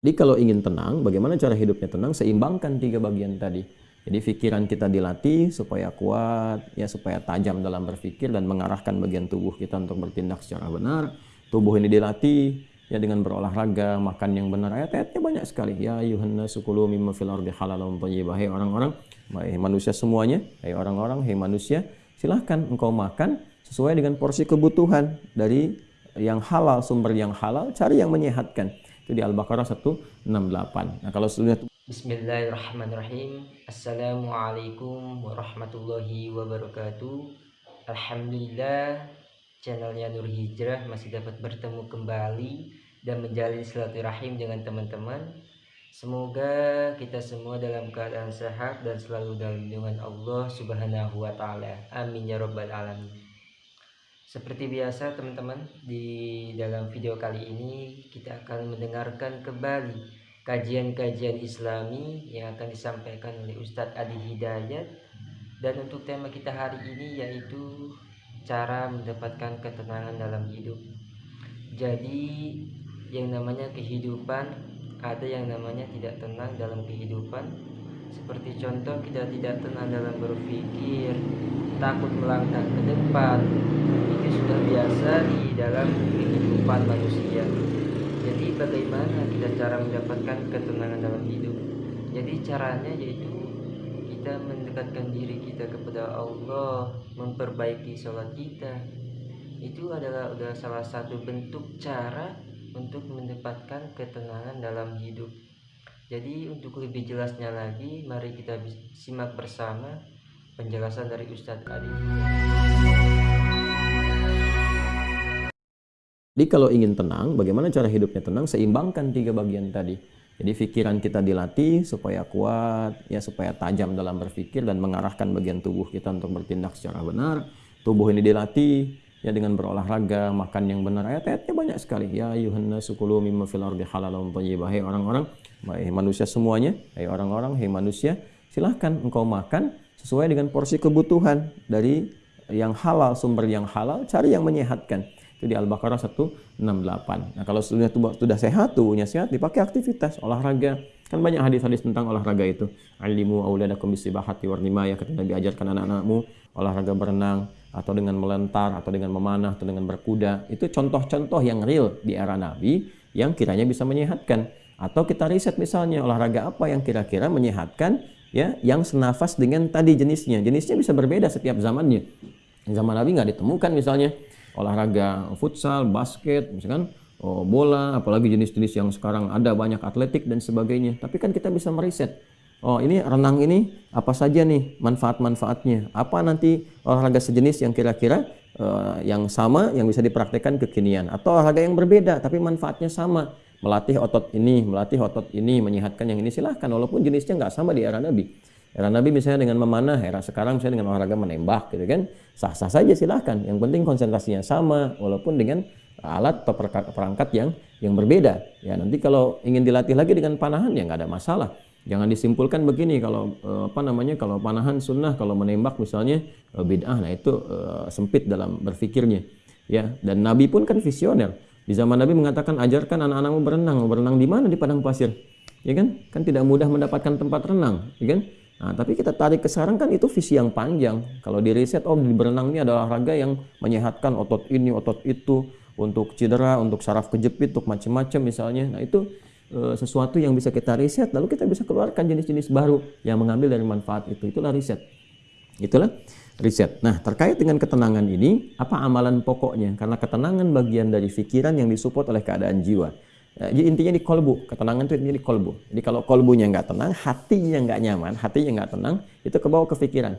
Jadi kalau ingin tenang, bagaimana cara hidupnya tenang? Seimbangkan tiga bagian tadi. Jadi pikiran kita dilatih supaya kuat, ya supaya tajam dalam berpikir dan mengarahkan bagian tubuh kita untuk bertindak secara benar. Tubuh ini dilatih ya dengan berolahraga, makan yang benar. Ayat-ayatnya banyak sekali. Ya ayuhan sukulu mimma fil ardi halalan thayyibah. Hai orang-orang, hai manusia semuanya, hai orang-orang, hai manusia, silahkan engkau makan sesuai dengan porsi kebutuhan dari yang halal, sumber yang halal, cari yang menyehatkan. Itu di Al-Baqarah 168. Nah, kalau sudah Bismillahirrahmanirrahim. Assalamualaikum warahmatullahi wabarakatuh. Alhamdulillah channelnya Nur Hijrah masih dapat bertemu kembali dan menjalin silaturahim dengan teman-teman. Semoga kita semua dalam keadaan sehat dan selalu dalam lindungan Allah Subhanahu wa taala. Amin ya rabbal alamin. Seperti biasa teman-teman, di dalam video kali ini kita akan mendengarkan kembali kajian-kajian islami yang akan disampaikan oleh Ustadz Adi Hidayat. Dan untuk tema kita hari ini yaitu cara mendapatkan ketenangan dalam hidup. Jadi yang namanya kehidupan ada yang namanya tidak tenang dalam kehidupan seperti contoh kita tidak tenang dalam berpikir takut melangkah ke depan. Itu sudah biasa di dalam kehidupan manusia. Jadi bagaimana kita cara mendapatkan ketenangan dalam hidup? Jadi caranya yaitu kita mendekatkan diri kita kepada Allah memperbaiki sholat kita. Itu adalah udah salah satu bentuk cara untuk mendapatkan ketenangan dalam hidup jadi untuk lebih jelasnya lagi mari kita simak bersama penjelasan dari Ustadz Adi. Jadi kalau ingin tenang, bagaimana cara hidupnya tenang? Seimbangkan tiga bagian tadi. Jadi pikiran kita dilatih supaya kuat, ya supaya tajam dalam berpikir dan mengarahkan bagian tubuh kita untuk bertindak secara benar. Tubuh ini dilatih ya dengan berolahraga, makan yang benar. Ayat-ayatnya banyak sekali. Ya ayuhan sukulu mimma fil ardi halalan thayyibah. Hai orang-orang, hai manusia semuanya, hai orang-orang, hai manusia, silahkan engkau makan sesuai dengan porsi kebutuhan dari yang halal, sumber yang halal, cari yang menyehatkan. Itu di Al-Baqarah 168. Nah, kalau sudah sudah sehat, tubuhnya sehat, dipakai aktivitas, olahraga. Kan banyak hadis-hadis tentang olahraga itu. Alimu auladakum bisibahati warnimaya. Kata Nabi ajarkan anak-anakmu olahraga berenang, atau dengan melentar, atau dengan memanah, atau dengan berkuda. Itu contoh-contoh yang real di era Nabi yang kiranya bisa menyehatkan. Atau kita riset misalnya olahraga apa yang kira-kira menyehatkan ya yang senafas dengan tadi jenisnya. Jenisnya bisa berbeda setiap zamannya. Zaman Nabi nggak ditemukan misalnya olahraga futsal, basket, misalkan oh, bola, apalagi jenis-jenis yang sekarang ada banyak atletik dan sebagainya. Tapi kan kita bisa meriset. Oh ini renang ini apa saja nih manfaat-manfaatnya? Apa nanti olahraga sejenis yang kira-kira uh, yang sama yang bisa dipraktekkan kekinian? Atau olahraga yang berbeda tapi manfaatnya sama? melatih otot ini, melatih otot ini, menyehatkan yang ini silahkan walaupun jenisnya nggak sama di era Nabi. Era Nabi misalnya dengan memanah, era sekarang misalnya dengan olahraga menembak gitu kan, sah-sah saja silahkan. Yang penting konsentrasinya sama walaupun dengan alat atau perangkat yang yang berbeda. Ya nanti kalau ingin dilatih lagi dengan panahan ya nggak ada masalah. Jangan disimpulkan begini kalau eh, apa namanya kalau panahan sunnah kalau menembak misalnya eh, bid'ah nah itu eh, sempit dalam berpikirnya ya dan Nabi pun kan visioner di zaman Nabi mengatakan ajarkan anak-anakmu berenang. Berenang di mana? Di padang pasir. Ya kan? Kan tidak mudah mendapatkan tempat renang, ya kan? Nah, tapi kita tarik ke sekarang kan itu visi yang panjang. Kalau di riset, oh di berenang ini adalah olahraga yang menyehatkan otot ini, otot itu, untuk cedera, untuk saraf kejepit, untuk macam-macam misalnya. Nah itu e, sesuatu yang bisa kita riset, lalu kita bisa keluarkan jenis-jenis baru yang mengambil dari manfaat itu. Itulah riset. Itulah riset. Nah, terkait dengan ketenangan ini, apa amalan pokoknya? Karena ketenangan bagian dari pikiran yang disupport oleh keadaan jiwa. Ya, jadi intinya di kolbu, ketenangan itu intinya di kolbu. Jadi kalau kolbunya nggak tenang, hatinya nggak nyaman, hatinya nggak tenang, itu kebawa ke pikiran.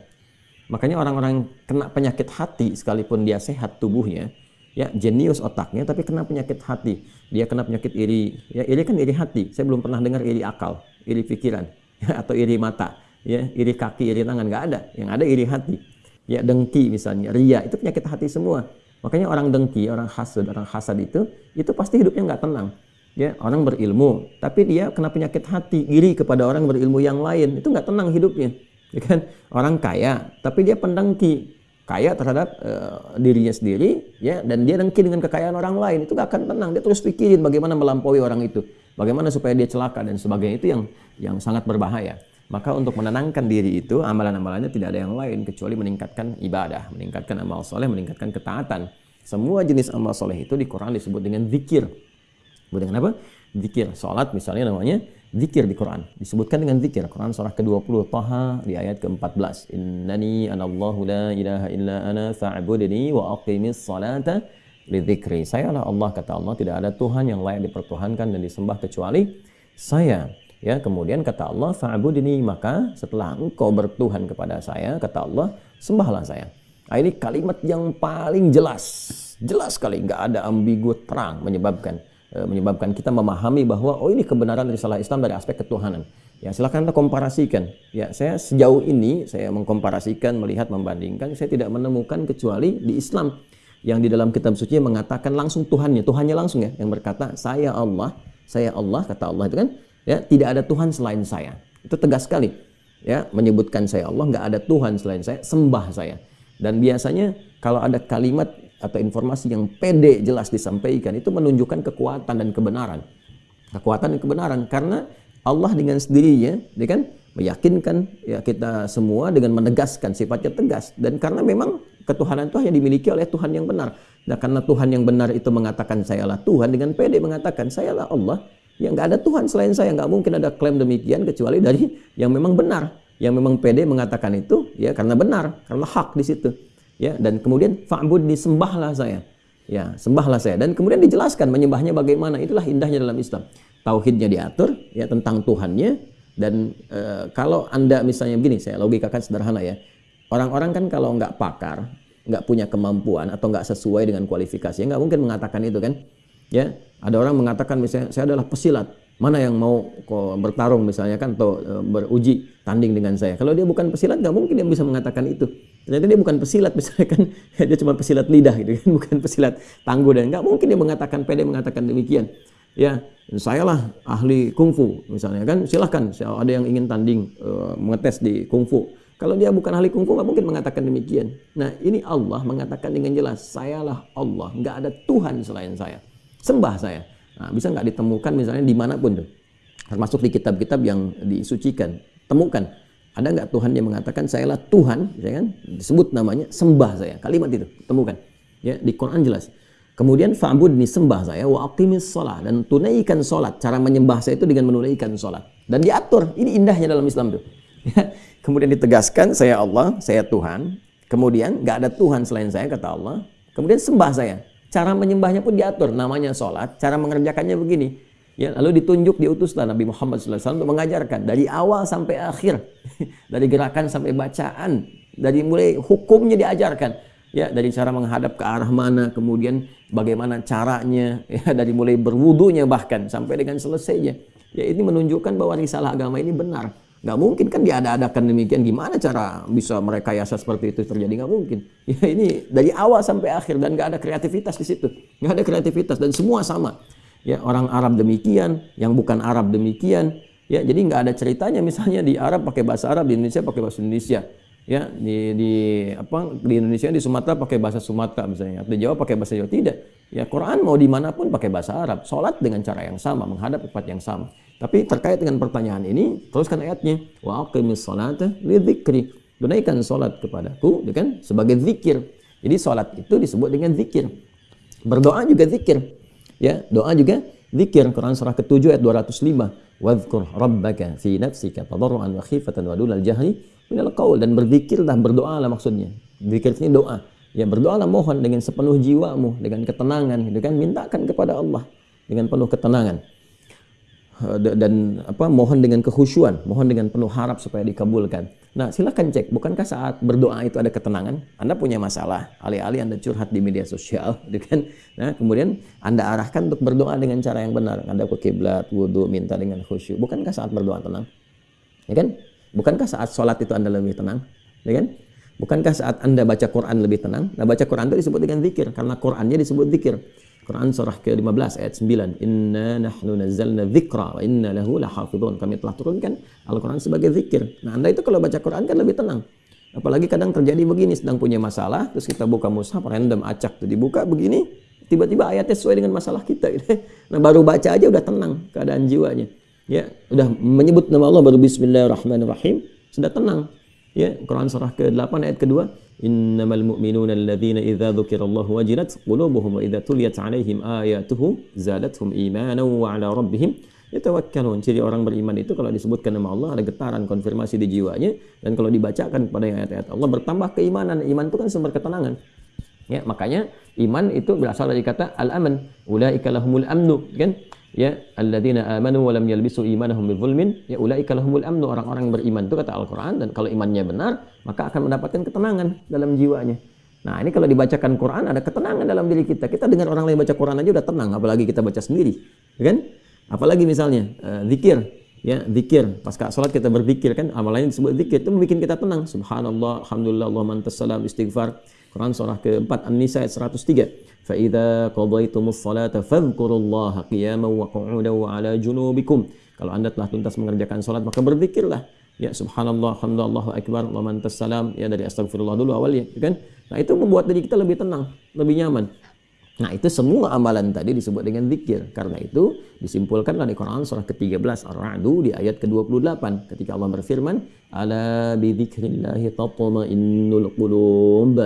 Makanya orang-orang kena penyakit hati, sekalipun dia sehat tubuhnya, ya jenius otaknya, tapi kena penyakit hati. Dia kena penyakit iri, ya iri kan iri hati. Saya belum pernah dengar iri akal, iri pikiran, ya, atau iri mata. Ya iri kaki iri tangan nggak ada. Yang ada iri hati. Ya dengki misalnya ria itu penyakit hati semua. Makanya orang dengki orang hasad orang hasad itu itu pasti hidupnya nggak tenang. Ya orang berilmu tapi dia kena penyakit hati iri kepada orang berilmu yang lain. Itu nggak tenang hidupnya. Ya kan? Orang kaya tapi dia pendengki kaya terhadap uh, dirinya sendiri ya dan dia dengki dengan kekayaan orang lain itu gak akan tenang dia terus pikirin bagaimana melampaui orang itu bagaimana supaya dia celaka dan sebagainya itu yang yang sangat berbahaya. Maka untuk menenangkan diri itu amalan-amalannya tidak ada yang lain kecuali meningkatkan ibadah, meningkatkan amal soleh, meningkatkan ketaatan. Semua jenis amal soleh itu di Quran disebut dengan zikir. Dengan apa? Zikir. Salat misalnya namanya zikir di Quran. Disebutkan dengan zikir. Quran surah ke-20 Taha di ayat ke-14. Innani anallahu la ilaha illa ana fa'budni wa aqimis salata lidzikri. Saya adalah Allah kata Allah, tidak ada Tuhan yang layak dipertuhankan dan disembah kecuali saya. Ya, kemudian kata Allah, fa'budni, maka setelah engkau bertuhan kepada saya, kata Allah, sembahlah saya. Nah, ini kalimat yang paling jelas. Jelas sekali, nggak ada ambigu terang menyebabkan menyebabkan kita memahami bahwa oh ini kebenaran dari salah Islam dari aspek ketuhanan. Ya, silakan kita komparasikan. Ya, saya sejauh ini saya mengkomparasikan, melihat, membandingkan, saya tidak menemukan kecuali di Islam yang di dalam kitab suci mengatakan langsung Tuhannya, Tuhannya langsung ya, yang berkata saya Allah, saya Allah kata Allah itu kan ya tidak ada Tuhan selain saya itu tegas sekali ya menyebutkan saya Allah nggak ada Tuhan selain saya sembah saya dan biasanya kalau ada kalimat atau informasi yang pede jelas disampaikan itu menunjukkan kekuatan dan kebenaran kekuatan dan kebenaran karena Allah dengan sendirinya dia kan meyakinkan ya kita semua dengan menegaskan sifatnya tegas dan karena memang ketuhanan itu hanya dimiliki oleh Tuhan yang benar. Nah, karena Tuhan yang benar itu mengatakan sayalah Tuhan dengan pede mengatakan sayalah Allah, Ya nggak ada Tuhan selain saya, nggak mungkin ada klaim demikian kecuali dari yang memang benar, yang memang pede mengatakan itu, ya karena benar, karena hak di situ. Ya dan kemudian fa'bud disembahlah saya. Ya, sembahlah saya. Dan kemudian dijelaskan menyembahnya bagaimana. Itulah indahnya dalam Islam. Tauhidnya diatur ya tentang Tuhannya dan e, kalau Anda misalnya begini, saya logikakan sederhana ya. Orang-orang kan kalau nggak pakar, nggak punya kemampuan atau nggak sesuai dengan kualifikasi, nggak mungkin mengatakan itu kan. Ya, ada orang mengatakan misalnya saya adalah pesilat. Mana yang mau bertarung misalnya kan atau e, beruji tanding dengan saya. Kalau dia bukan pesilat nggak mungkin dia bisa mengatakan itu. Ternyata dia bukan pesilat misalnya kan dia cuma pesilat lidah gitu kan bukan pesilat tangguh dan nggak mungkin dia mengatakan pede mengatakan demikian. Ya, saya lah ahli kungfu misalnya kan silahkan ada yang ingin tanding uh, mengetes di kungfu. Kalau dia bukan ahli kungfu nggak mungkin mengatakan demikian. Nah ini Allah mengatakan dengan jelas, sayalah Allah, nggak ada Tuhan selain saya sembah saya. Nah, bisa nggak ditemukan misalnya di mana pun tuh, termasuk di kitab-kitab yang disucikan. Temukan, ada nggak Tuhan yang mengatakan sayalah Tuhan, ya kan? Disebut namanya sembah saya. Kalimat itu temukan. Ya, di Quran jelas. Kemudian fa'bud ini sembah saya wa aqimis sholat dan tunaikan sholat. Cara menyembah saya itu dengan menunaikan sholat dan diatur. Ini indahnya dalam Islam tuh. Ya. Kemudian ditegaskan saya Allah, saya Tuhan. Kemudian nggak ada Tuhan selain saya kata Allah. Kemudian sembah saya. Cara menyembahnya pun diatur, namanya sholat. Cara mengerjakannya begini. Ya, lalu ditunjuk diutuslah Nabi Muhammad SAW untuk mengajarkan dari awal sampai akhir, dari gerakan sampai bacaan, dari mulai hukumnya diajarkan, ya dari cara menghadap ke arah mana, kemudian bagaimana caranya, ya dari mulai berwudunya bahkan sampai dengan selesainya. Ya ini menunjukkan bahwa risalah agama ini benar. Nggak mungkin kan diada-adakan demikian. Gimana cara bisa mereka yasa seperti itu terjadi? Nggak mungkin. Ya ini dari awal sampai akhir dan nggak ada kreativitas di situ. Nggak ada kreativitas dan semua sama. Ya orang Arab demikian, yang bukan Arab demikian. Ya jadi nggak ada ceritanya misalnya di Arab pakai bahasa Arab, di Indonesia pakai bahasa Indonesia. Ya di, di apa di Indonesia di Sumatera pakai bahasa Sumatera misalnya, di Jawa pakai bahasa Jawa tidak. Ya Quran mau di mana pun pakai bahasa Arab, sholat dengan cara yang sama, menghadap tempat yang sama. Tapi terkait dengan pertanyaan ini, teruskan ayatnya. Wa aqimis salata li dzikri. Tunaikan salat kepadaku, ya kan? Sebagai zikir. Jadi salat itu disebut dengan zikir. Berdoa juga zikir. Ya, doa juga zikir. Quran surah ke-7 ayat 205. Wadhkur rabbaka fi nafsika tadarruan wa khifatan wa dunal jahri minal qaul dan berzikirlah, berdoalah maksudnya. Zikir ini doa. Ya, berdoalah mohon dengan sepenuh jiwamu, dengan ketenangan, gitu kan? Mintakan kepada Allah dengan penuh ketenangan. Eh, dan apa mohon dengan kekhusyuan, mohon dengan penuh harap supaya dikabulkan. Nah, silakan cek, bukankah saat berdoa itu ada ketenangan? Anda punya masalah, alih-alih Anda curhat di media sosial, gitu kan? Nah, kemudian Anda arahkan untuk berdoa dengan cara yang benar. Anda ke kiblat, wudhu, minta dengan khusyuk. Bukankah saat berdoa tenang? Ya kan? Bukankah saat sholat itu Anda lebih tenang? Ya kan? Bukankah saat Anda baca Quran lebih tenang? Nah, baca Quran itu disebut dengan zikir, karena Qurannya disebut zikir. Quran surah ke-15 ayat 9. Inna nahnu nazzalna dzikra wa inna lahu lahafidhun. Kami telah turunkan Al-Quran sebagai zikir. Nah, Anda itu kalau baca Quran kan lebih tenang. Apalagi kadang terjadi begini, sedang punya masalah, terus kita buka mushaf random acak tuh dibuka begini, tiba-tiba ayatnya sesuai dengan masalah kita gitu. Nah, baru baca aja udah tenang keadaan jiwanya. Ya, udah menyebut nama Allah baru bismillahirrahmanirrahim, sudah tenang. Ya, Quran surah ke-8 ayat kedua, innamal mu'minuna alladzina idza dzukirallahu wajilat qulubuhum wa idza tuliyat alaihim ayatuhu zadatuhum imanan wa ala rabbihim yatawakkalun. Ciri orang beriman itu kalau disebutkan nama Allah ada getaran konfirmasi di jiwanya dan kalau dibacakan kepada ayat-ayat Allah bertambah keimanan. Iman itu kan sumber ketenangan. Ya, makanya iman itu berasal dari kata al-aman. Ulaika lahumul amnu, kan? Ya, alladzina amanu wa lam yalbisu imanahum bidzulmin, ya ulaika lahumul amnu. Orang-orang beriman itu kata Al-Qur'an dan kalau imannya benar, maka akan mendapatkan ketenangan dalam jiwanya. Nah, ini kalau dibacakan Quran ada ketenangan dalam diri kita. Kita dengar orang lain baca Quran aja udah tenang, apalagi kita baca sendiri. Ya kan? Apalagi misalnya uh, zikir, ya zikir. Pas sholat kita berzikir kan, amal lain disebut zikir itu membuat kita tenang. Subhanallah, alhamdulillah, Allah mantas salam, istighfar. Quran surah keempat An-Nisa ayat 103. Fa idza qadaytumus salata fadhkurullaha qiyaman wa qu'udan wa ala junubikum. Kalau Anda telah tuntas mengerjakan salat maka berzikirlah. Ya subhanallah, alhamdulillah, akbar, Allah mantas salam. Ya dari astagfirullah dulu awalnya, ya kan? Nah, itu membuat diri kita lebih tenang, lebih nyaman. Nah itu semua amalan tadi disebut dengan zikir. Karena itu disimpulkan dari Quran surah ke-13 Ar-Ra'du di ayat ke-28 ketika Allah berfirman, "Ala bi dzikrillahi tatma'innul qulub."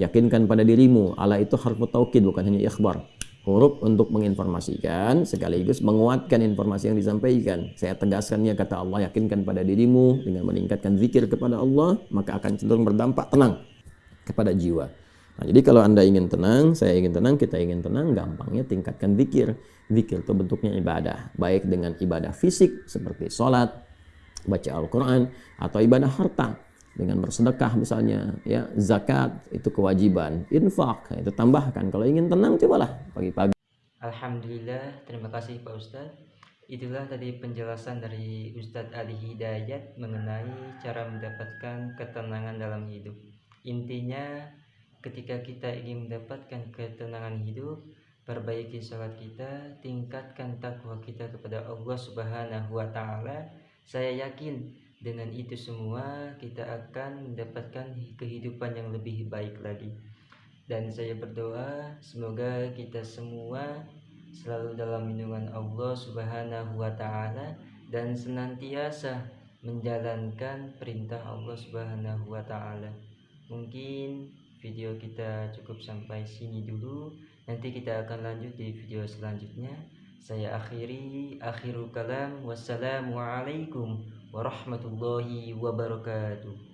Yakinkan pada dirimu. Ala itu harfu taukid bukan hanya ikhbar. Huruf untuk menginformasikan sekaligus menguatkan informasi yang disampaikan. Saya tegaskannya kata Allah, yakinkan pada dirimu dengan meningkatkan zikir kepada Allah, maka akan cenderung berdampak tenang kepada jiwa. Nah, jadi kalau Anda ingin tenang, saya ingin tenang, kita ingin tenang, gampangnya tingkatkan zikir. Zikir itu bentuknya ibadah, baik dengan ibadah fisik seperti sholat, baca Al-Quran, atau ibadah harta dengan bersedekah misalnya, ya zakat itu kewajiban, infak itu tambahkan. Kalau ingin tenang, cobalah pagi-pagi. Alhamdulillah, terima kasih Pak Ustadz. Itulah tadi penjelasan dari Ustadz Ali Hidayat mengenai cara mendapatkan ketenangan dalam hidup. Intinya ketika kita ingin mendapatkan ketenangan hidup perbaiki sholat kita tingkatkan takwa kita kepada Allah subhanahu wa ta'ala. Saya yakin dengan itu semua kita akan mendapatkan kehidupan yang lebih baik lagi. Dan saya berdoa semoga kita semua selalu dalam lindungan Allah subhanahu wa ta'ala dan senantiasa menjalankan perintah Allah subhanahu wa ta'ala. Mungkin video kita cukup sampai sini dulu. Nanti kita akan lanjut di video selanjutnya. Saya akhiri akhirul kalam. Wassalamualaikum warahmatullahi wabarakatuh